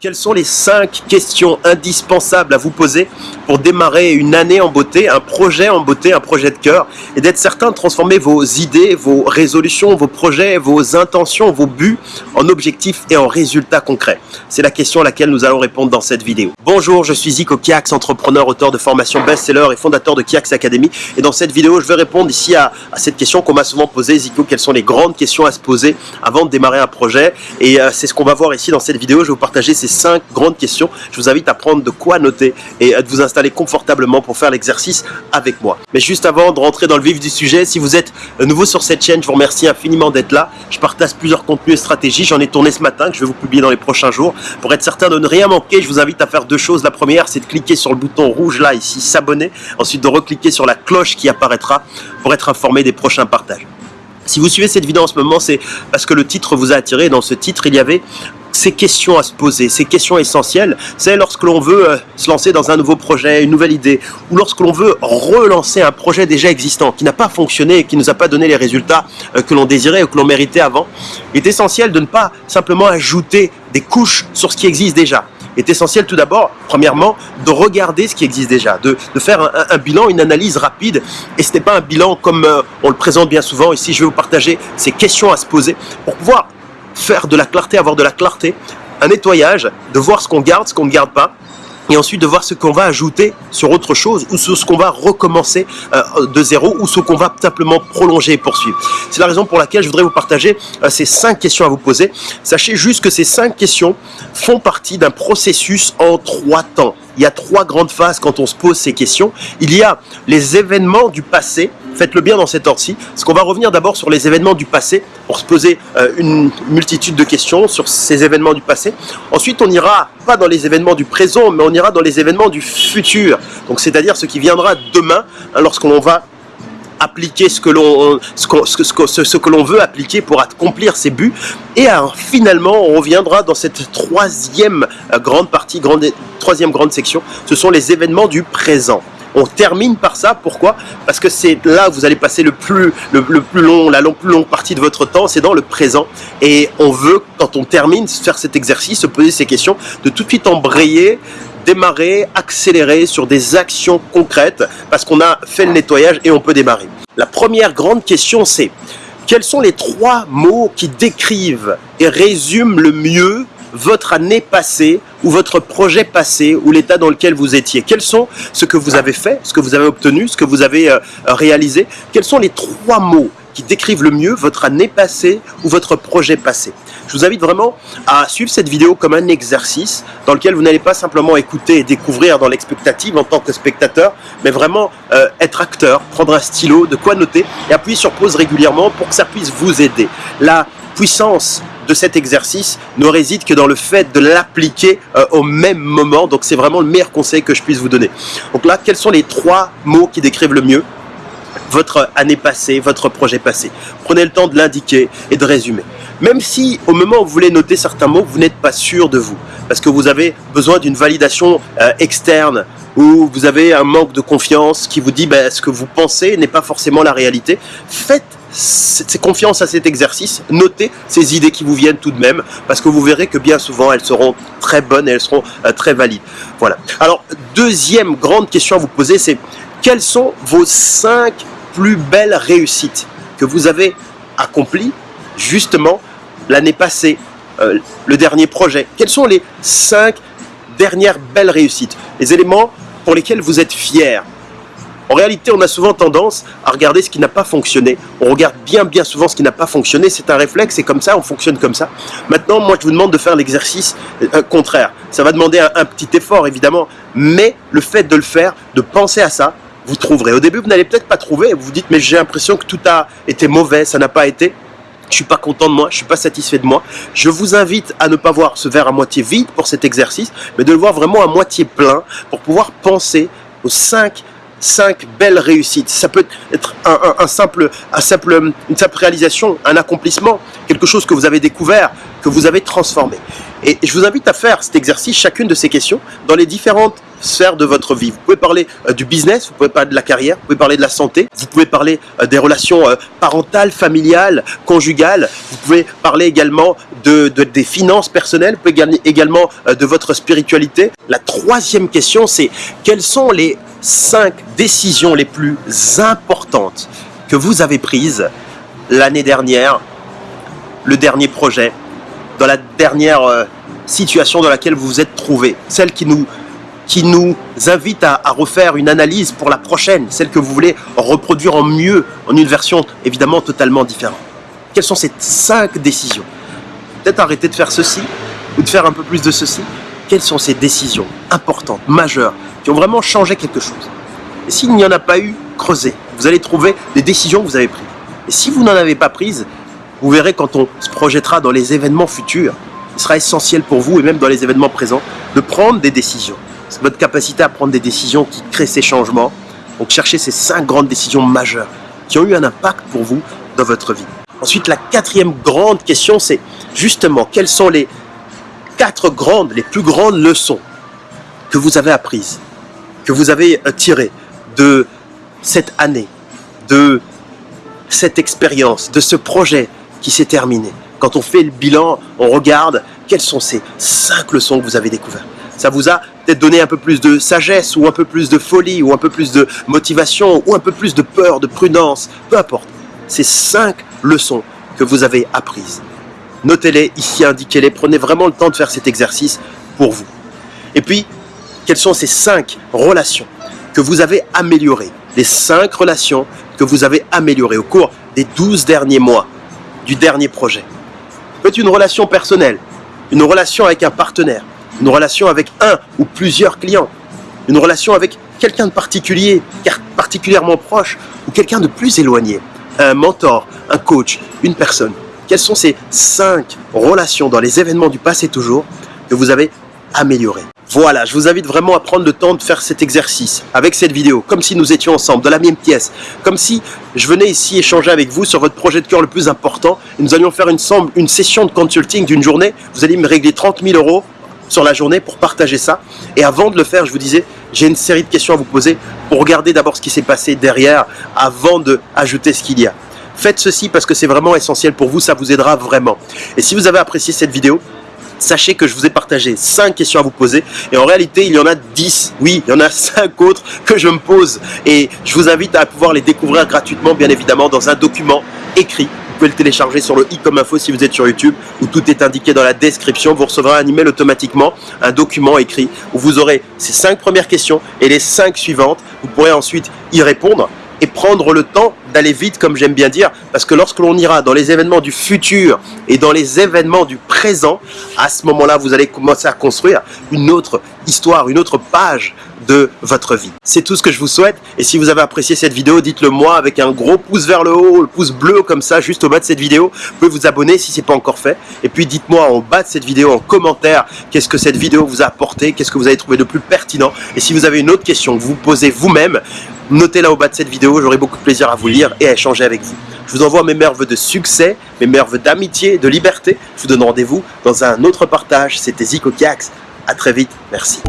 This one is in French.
Quelles sont les cinq questions indispensables à vous poser pour démarrer une année en beauté, un projet en beauté, un projet de cœur et d'être certain de transformer vos idées, vos résolutions, vos projets, vos intentions, vos buts en objectifs et en résultats concrets? C'est la question à laquelle nous allons répondre dans cette vidéo. Bonjour, je suis Zico Kiax, entrepreneur, auteur de formation best-seller et fondateur de Kiax Academy. Et dans cette vidéo, je vais répondre ici à, cette question qu'on m'a souvent posée, Zico, quelles sont les grandes questions à se poser avant de démarrer un projet? Et euh, c'est ce qu'on va voir ici dans cette vidéo, je vais vous partager ces cinq grandes questions. Je vous invite à prendre de quoi noter et à vous installer confortablement pour faire l'exercice avec moi. Mais juste avant de rentrer dans le vif du sujet, si vous êtes nouveau sur cette chaîne, je vous remercie infiniment d'être là. Je partage plusieurs contenus et stratégies. J'en ai tourné ce matin que je vais vous publier dans les prochains jours. Pour être certain de ne rien manquer, je vous invite à faire deux choses. La première, c'est de cliquer sur le bouton rouge là, ici, s'abonner. Ensuite, de recliquer sur la cloche qui apparaîtra pour être informé des prochains partages. Si vous suivez cette vidéo en ce moment, c'est parce que le titre vous a attiré. Dans ce titre, il y avait ces questions à se poser, ces questions essentielles, c'est lorsque l'on veut euh, se lancer dans un nouveau projet, une nouvelle idée, ou lorsque l'on veut relancer un projet déjà existant, qui n'a pas fonctionné et qui ne nous a pas donné les résultats euh, que l'on désirait ou que l'on méritait avant, il est essentiel de ne pas simplement ajouter des couches sur ce qui existe déjà. Il est essentiel tout d'abord, premièrement, de regarder ce qui existe déjà, de, faire un, bilan, une analyse rapide. Et ce n'est pas un bilan comme euh, on le présente bien souvent. Ici, je vais vous partager ces questions à se poser pour pouvoir faire de la clarté, avoir de la clarté, un nettoyage, de voir ce qu'on garde, ce qu'on ne garde pas, et ensuite de voir ce qu'on va ajouter sur autre chose ou sur ce qu'on va recommencer euh, de zéro ou ce qu'on va simplement prolonger et poursuivre. C'est la raison pour laquelle je voudrais vous partager euh, ces cinq questions à vous poser. Sachez juste que ces cinq questions font partie d'un processus en trois temps. Il y a trois grandes phases quand on se pose ces questions. Il y a les événements du passé, faites-le bien dans cet ordre-ci, parce qu'on va revenir d'abord sur les événements du passé, pour se poser euh, une multitude de questions sur ces événements du passé. Ensuite, on ira pas dans les événements du présent, mais on ira dans les événements du futur, donc c'est-à-dire ce qui viendra demain, hein, lorsqu'on va appliquer ce que l'on ce, ce, ce, que l'on veut appliquer pour accomplir ses buts. Et finalement on reviendra dans cette troisième euh, grande partie grande troisième grande section. Ce sont les événements du présent. On termine par ça. Pourquoi? Parce que c'est là que vous allez passer le plus, le, plus long, la plus longue partie de votre temps, c'est dans le présent. Et on veut, quand on termine, faire cet exercice, se poser ces questions, de tout de suite embrayer démarrer, accélérer sur des actions concrètes parce qu'on a fait le nettoyage et on peut démarrer. La première grande question c'est quels sont les trois mots qui décrivent et résument le mieux votre année passée ou votre projet passé ou l'état dans lequel vous étiez? Quels sont ce que vous avez fait, ce que vous avez obtenu, ce que vous avez euh, réalisé? Quels sont les trois mots qui décrivent le mieux votre année passée ou votre projet passé je vous invite vraiment à suivre cette vidéo comme un exercice dans lequel vous n'allez pas simplement écouter et découvrir dans l'expectative en tant que spectateur, mais vraiment euh, être acteur, prendre un stylo, de quoi noter et appuyer sur pause régulièrement pour que ça puisse vous aider. La puissance de cet exercice ne réside que dans le fait de l'appliquer euh, au même moment. Donc c'est vraiment le meilleur conseil que je puisse vous donner. Donc là, quels sont les trois mots qui décrivent le mieux? Votre année passée, votre projet passé Prenez le temps de l'indiquer et de résumer. Même si au moment où vous voulez noter certains mots, vous n'êtes pas sûr de vous, parce que vous avez besoin d'une validation euh, externe, ou vous avez un manque de confiance qui vous dit ben, ce que vous pensez n'est pas forcément la réalité, faites confiance à cet exercice, notez ces idées qui vous viennent tout de même, parce que vous verrez que bien souvent elles seront très bonnes et elles seront euh, très valides. Voilà. Alors, deuxième grande question à vous poser, c'est quelles sont vos cinq plus belles réussites que vous avez accomplies justement l'année passée, euh, le dernier projet? Quelles sont les cinq dernières belles réussites? Les éléments pour lesquels vous êtes fiers en réalité, on a souvent tendance à regarder ce qui n'a pas fonctionné. On regarde bien, bien souvent ce qui n'a pas fonctionné. C'est un réflexe, c'est comme ça, on fonctionne comme ça. Maintenant, moi, je vous demande de faire l'exercice euh, contraire. Ça va demander un, petit effort, évidemment, mais le fait de le faire, de penser à ça, vous trouverez. Au début, vous n'allez peut-être pas trouver. Vous vous dites, mais j'ai l'impression que tout a été mauvais, ça n'a pas été. Je suis pas content de moi, je suis pas satisfait de moi. Je vous invite à ne pas voir ce verre à moitié vide pour cet exercice, mais de le voir vraiment à moitié plein pour pouvoir penser aux cinq cinq belles réussites. Ça peut être un, simple, un simple, une simple réalisation, un accomplissement, quelque chose que vous avez découvert, que vous avez transformé. Et je vous invite à faire cet exercice, chacune de ces questions, dans les différentes sphères de votre vie. Vous pouvez parler euh, du business, vous pouvez parler de la carrière, vous pouvez parler de la santé, vous pouvez parler euh, des relations euh, parentales, familiales, conjugales, vous pouvez parler également de, de- des finances personnelles, vous pouvez également de votre spiritualité. La troisième question, c'est quelles sont les cinq décisions les plus importantes que vous avez prises l'année dernière, le dernier projet, dans la dernière situation dans laquelle vous vous êtes trouvé, celle qui nous, qui nous invite à, refaire une analyse pour la prochaine, celle que vous voulez reproduire en mieux, en une version évidemment totalement différente. Quelles sont ces cinq décisions? Peut-être arrêter de faire ceci ou de faire un peu plus de ceci. Quelles sont ces décisions importantes, majeures, qui ont vraiment changé quelque chose? Et s'il n'y en a pas eu, creusez. Vous allez trouver des décisions que vous avez prises. Et si vous n'en avez pas prises, vous verrez quand on se projettera dans les événements futurs, il sera essentiel pour vous et même dans les événements présents de prendre des décisions. Votre capacité à prendre des décisions qui créent ces changements. Donc cherchez ces cinq grandes décisions majeures qui ont eu un impact pour vous dans votre vie. Ensuite, la quatrième grande question, c'est justement quelles sont les quatre grandes, les plus grandes leçons que vous avez apprises, que vous avez euh, tirées de cette année, de cette expérience, de ce projet qui s'est terminé? Quand on fait le bilan, on regarde quelles sont ces cinq leçons que vous avez découvertes. Ça vous a donné un peu plus de sagesse, ou un peu plus de folie, ou un peu plus de motivation, ou un peu plus de peur, de prudence, peu importe. Ces cinq leçons que vous avez apprises. Notez-les ici, indiquez-les, prenez vraiment le temps de faire cet exercice pour vous. Et puis, quelles sont ces cinq relations que vous avez améliorées? Les cinq relations que vous avez améliorées au cours des 12 derniers mois du dernier projet. Peut-être une relation personnelle, une relation avec un partenaire, une relation avec un ou plusieurs clients, une relation avec quelqu'un de particulier, particulièrement proche, ou quelqu'un de plus éloigné, un mentor, un coach, une personne. Quelles sont ces cinq relations dans les événements du passé toujours que vous avez améliorées? Voilà, je vous invite vraiment à prendre le temps de faire cet exercice avec cette vidéo, comme si nous étions ensemble, dans la même pièce, comme si je venais ici échanger avec vous sur votre projet de cœur le plus important. Et nous allions faire une, une session de consulting d'une journée. Vous allez me régler 30 000 euros sur la journée pour partager ça. Et avant de le faire, je vous disais, j'ai une série de questions à vous poser pour regarder d'abord ce qui s'est passé derrière avant de ajouter ce qu'il y a. Faites ceci parce que c'est vraiment essentiel pour vous, ça vous aidera vraiment. Et si vous avez apprécié cette vidéo, sachez que je vous ai partagé 5 questions à vous poser et en réalité il y en a 10, oui il y en a 5 autres que je me pose et je vous invite à pouvoir les découvrir gratuitement bien évidemment dans un document écrit pouvez le télécharger sur le i comme info si vous êtes sur YouTube où tout est indiqué dans la description. Vous recevrez un email automatiquement un document écrit où vous aurez ces 5 premières questions et les 5 suivantes. Vous pourrez ensuite y répondre et prendre le temps d'aller vite, comme j'aime bien dire, parce que lorsque l'on ira dans les événements du futur et dans les événements du présent, à ce moment-là, vous allez commencer à construire une autre histoire, une autre page de votre vie. C'est tout ce que je vous souhaite, et si vous avez apprécié cette vidéo, dites-le moi avec un gros pouce vers le haut, le pouce bleu comme ça, juste au bas de cette vidéo. Vous pouvez vous abonner si ce n'est pas encore fait, et puis dites-moi en bas de cette vidéo, en commentaire, qu'est-ce que cette vidéo vous a apporté, qu'est-ce que vous avez trouvé de plus pertinent, et si vous avez une autre question que vous posez vous-même, notez-la au bas de cette vidéo, j'aurai beaucoup de plaisir à vous lire et à échanger avec vous. Je vous envoie mes meilleurs vœux de succès, mes meilleurs vœux d'amitié, de liberté. Je vous donne rendez-vous dans un autre partage. C'était Zico Kiax. À très vite. Merci.